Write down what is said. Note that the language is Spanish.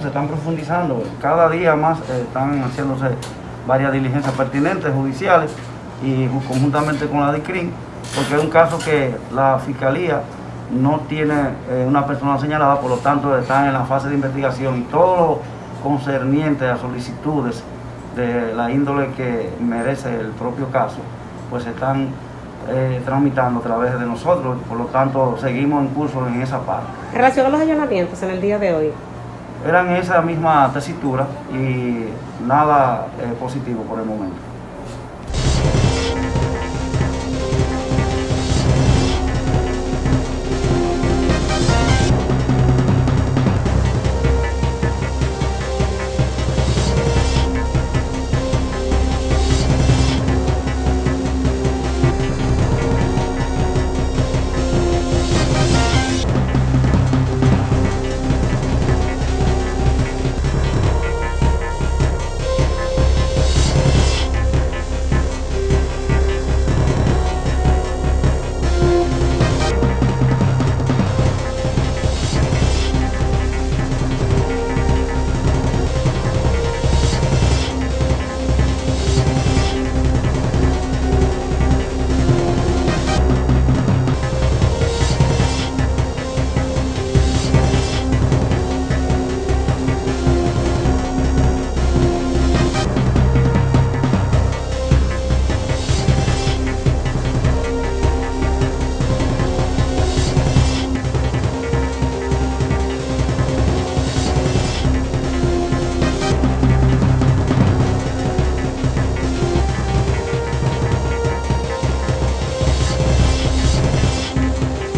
se están profundizando, cada día más eh, están haciéndose varias diligencias pertinentes judiciales y conjuntamente con la DICRIN, porque es un caso que la Fiscalía no tiene eh, una persona señalada, por lo tanto están en la fase de investigación y todo lo concerniente a solicitudes de la índole que merece el propio caso, pues están eh, tramitando a través de nosotros, por lo tanto seguimos en curso en esa parte. Relación a los allanamientos en el día de hoy. Eran esa misma tesitura y nada eh, positivo por el momento.